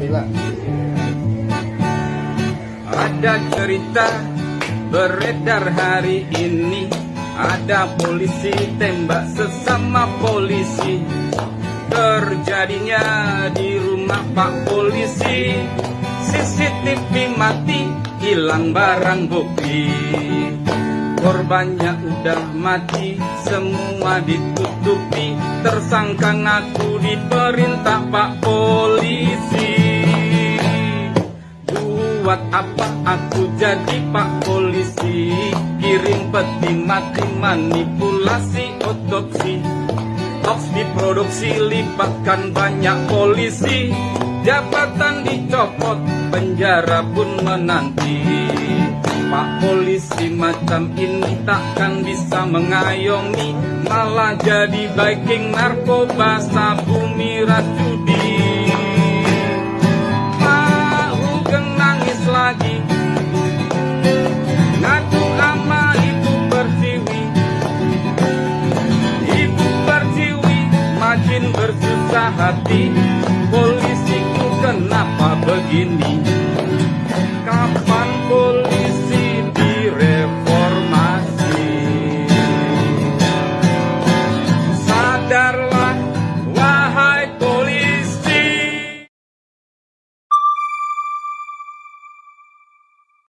bela Ada cerita beredar hari ini. Ada polisi tembak sesama polisi. Terjadinya di rumah Pak Polisi. CCTV mati, hilang barang bukti. Korbannya udah mati, semua ditutupi. Tersangka ngaku diperintah Pak Polisi Buat apa aku jadi Pak Polisi? Kirim peti mati manipulasi otopsi. Hoax diproduksi libatkan banyak polisi. Jabatan dicopot, penjara pun menanti. Pak polisi macam ini takkan bisa mengayomi. Malah jadi biking narkoba sabumi racudi Pak bersusah hati. Polisiku kenapa begini